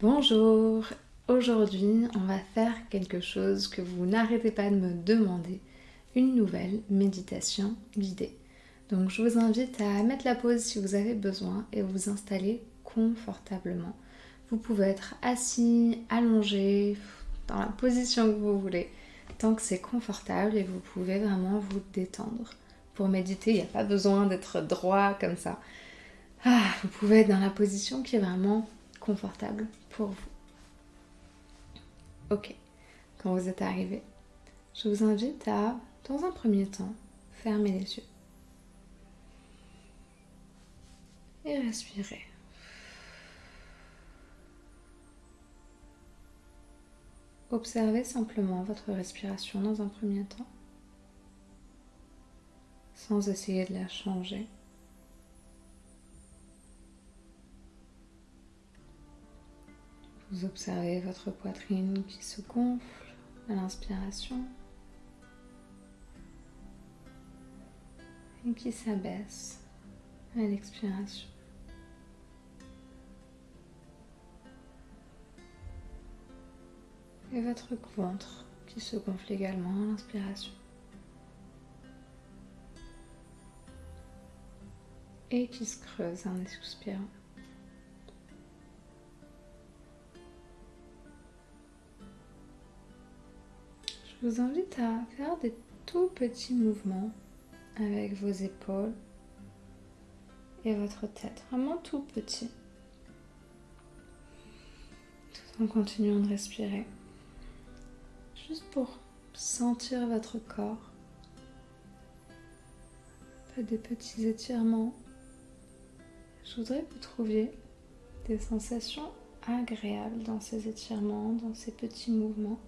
Bonjour, aujourd'hui on va faire quelque chose que vous n'arrêtez pas de me demander, une nouvelle méditation guidée. Donc je vous invite à mettre la pause si vous avez besoin et vous installer confortablement. Vous pouvez être assis, allongé, dans la position que vous voulez, tant que c'est confortable et vous pouvez vraiment vous détendre. Pour méditer, il n'y a pas besoin d'être droit comme ça. Ah, vous pouvez être dans la position qui est vraiment confortable pour vous. Ok, quand vous êtes arrivé, je vous invite à, dans un premier temps, fermer les yeux. Et respirer. Observez simplement votre respiration dans un premier temps, sans essayer de la changer. Vous observez votre poitrine qui se gonfle à l'inspiration et qui s'abaisse à l'expiration. Et votre ventre qui se gonfle également à l'inspiration. Et qui se creuse en expirant. Je vous invite à faire des tout petits mouvements avec vos épaules et votre tête, vraiment tout petit, tout en continuant de respirer, juste pour sentir votre corps. Faites des petits étirements. Je voudrais que vous trouviez des sensations agréables dans ces étirements, dans ces petits mouvements.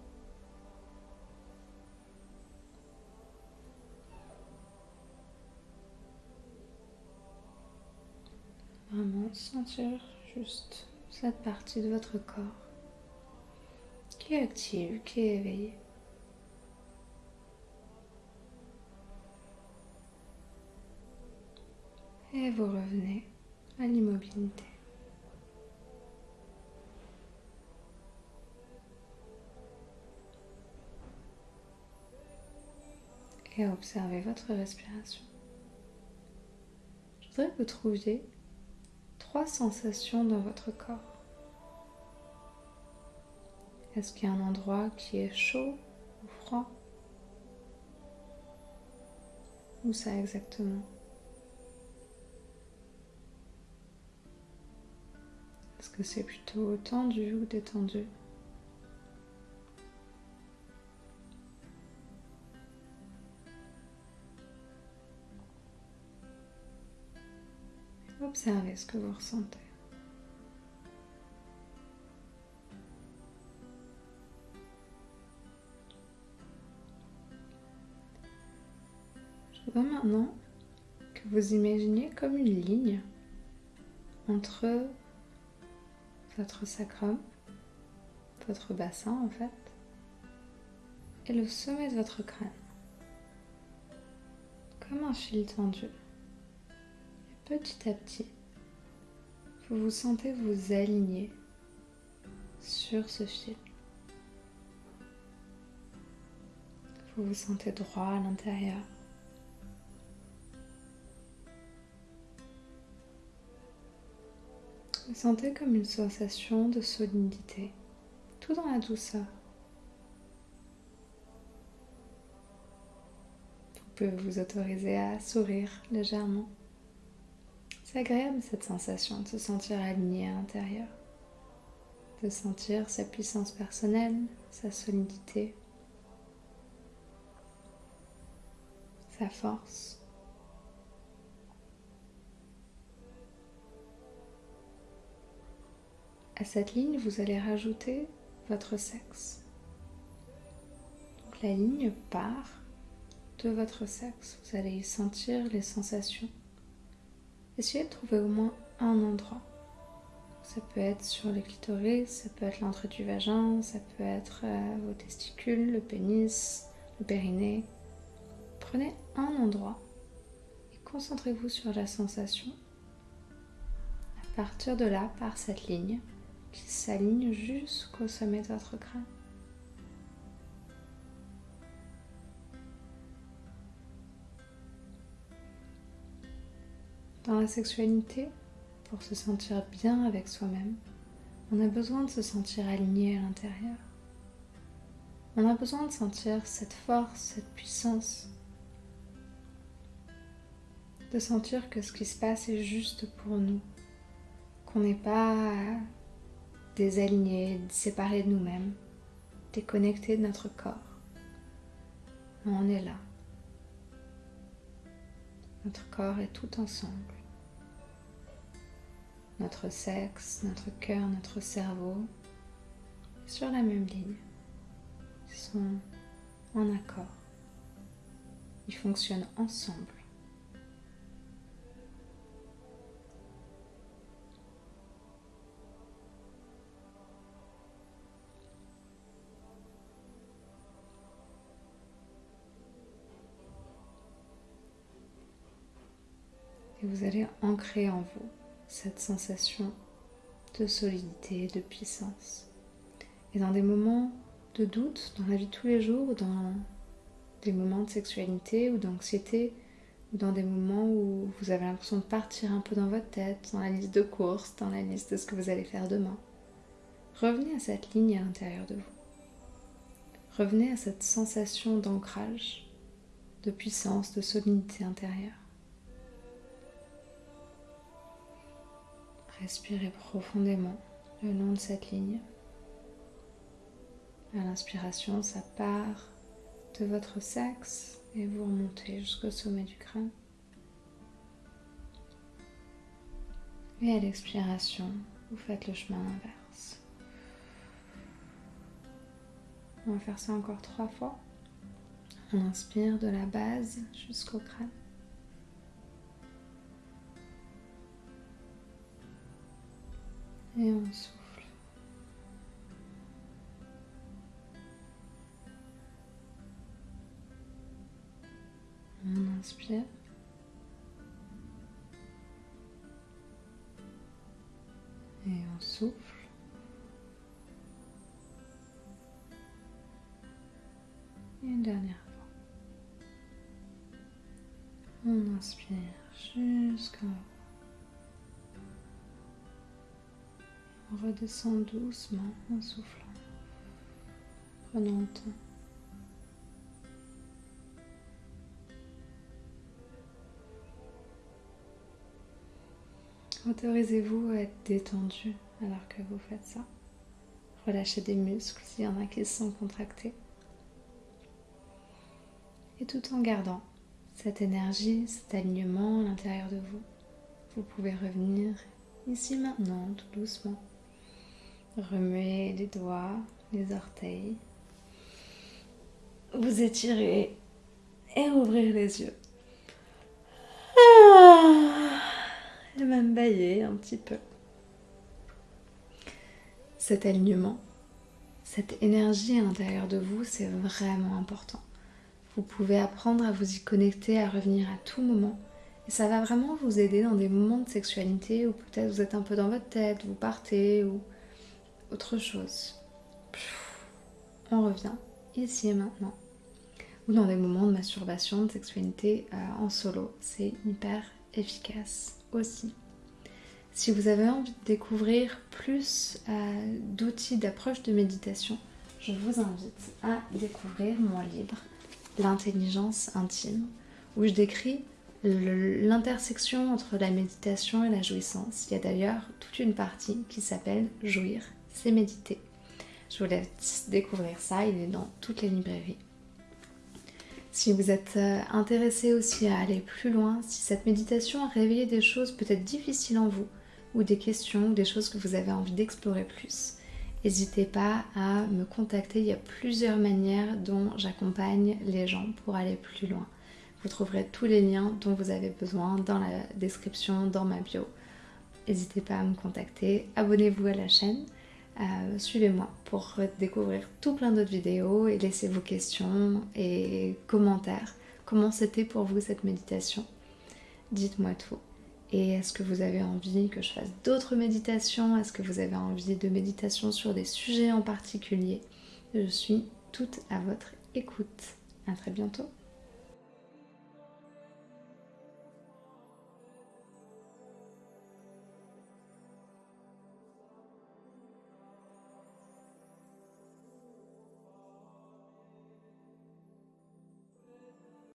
Sentir juste cette partie de votre corps qui est active, qui est éveillée. Et vous revenez à l'immobilité. Et observez votre respiration. Je voudrais que vous trouviez trois sensations dans votre corps. Est-ce qu'il y a un endroit qui est chaud ou froid? Où ça exactement? Est-ce que c'est plutôt tendu ou détendu? Observez ce que vous ressentez. Je veux maintenant que vous imaginiez comme une ligne entre votre sacrum, votre bassin en fait, et le sommet de votre crâne. Comme un fil tendu petit à petit, vous vous sentez vous aligner sur ce fil. Vous vous sentez droit à l'intérieur. Vous sentez comme une sensation de solidité, tout dans la douceur. Vous pouvez vous autoriser à sourire légèrement. C'est agréable cette sensation de se sentir aligné à l'intérieur, de sentir sa puissance personnelle, sa solidité, sa force. À cette ligne, vous allez rajouter votre sexe. Donc la ligne part de votre sexe. Vous allez y sentir les sensations Essayez de trouver au moins un endroit. Ça peut être sur le clitoris, ça peut être l'entrée du vagin, ça peut être euh, vos testicules, le pénis, le périnée. Prenez un endroit et concentrez-vous sur la sensation. À partir de là, par cette ligne, qui s'aligne jusqu'au sommet de votre crâne. Dans la sexualité, pour se sentir bien avec soi-même, on a besoin de se sentir aligné à l'intérieur. On a besoin de sentir cette force, cette puissance. De sentir que ce qui se passe est juste pour nous. Qu'on n'est pas désaligné, séparé de nous-mêmes, déconnecté de notre corps. on est là. Notre corps est tout ensemble. Notre sexe, notre cœur, notre cerveau, sur la même ligne. Ils sont en accord. Ils fonctionnent ensemble. Et vous allez ancrer en vous cette sensation de solidité, de puissance. Et dans des moments de doute, dans la vie de tous les jours, ou dans des moments de sexualité ou d'anxiété, ou dans des moments où vous avez l'impression de partir un peu dans votre tête, dans la liste de courses, dans la liste de ce que vous allez faire demain, revenez à cette ligne à l'intérieur de vous. Revenez à cette sensation d'ancrage, de puissance, de solidité intérieure. Respirez profondément le long de cette ligne. À l'inspiration, ça part de votre sexe et vous remontez jusqu'au sommet du crâne. Et à l'expiration, vous faites le chemin inverse. On va faire ça encore trois fois. On inspire de la base jusqu'au crâne. Et on souffle. On inspire. Et on souffle. Et une dernière fois. On inspire jusqu'en haut. Redescend doucement en soufflant. Prenons le temps. Autorisez-vous à être détendu alors que vous faites ça. Relâchez des muscles s'il y en a qui sont contractés. Et tout en gardant cette énergie, cet alignement à l'intérieur de vous, vous pouvez revenir ici maintenant tout doucement Remuez les doigts, les orteils. Vous étirez et ouvrir les yeux. Ah, et même bailler un petit peu. Cet alignement, cette énergie à l'intérieur de vous, c'est vraiment important. Vous pouvez apprendre à vous y connecter, à revenir à tout moment. Et ça va vraiment vous aider dans des moments de sexualité où peut-être vous êtes un peu dans votre tête, vous partez, ou autre chose. On revient ici et maintenant. Ou dans des moments de masturbation, de sexualité euh, en solo. C'est hyper efficace aussi. Si vous avez envie de découvrir plus euh, d'outils d'approche de méditation, je vous invite à découvrir mon livre L'intelligence intime, où je décris l'intersection entre la méditation et la jouissance. Il y a d'ailleurs toute une partie qui s'appelle Jouir c'est méditer. Je vous laisse découvrir ça, il est dans toutes les librairies. Si vous êtes euh, intéressé aussi à aller plus loin, si cette méditation a réveillé des choses peut-être difficiles en vous, ou des questions, des choses que vous avez envie d'explorer plus, n'hésitez pas à me contacter. Il y a plusieurs manières dont j'accompagne les gens pour aller plus loin. Vous trouverez tous les liens dont vous avez besoin dans la description, dans ma bio. N'hésitez pas à me contacter, abonnez-vous à la chaîne euh, suivez-moi pour découvrir tout plein d'autres vidéos et laissez vos questions et commentaires. Comment c'était pour vous cette méditation? Dites-moi tout. Et est-ce que vous avez envie que je fasse d'autres méditations? Est-ce que vous avez envie de méditation sur des sujets en particulier? Je suis toute à votre écoute. À très bientôt.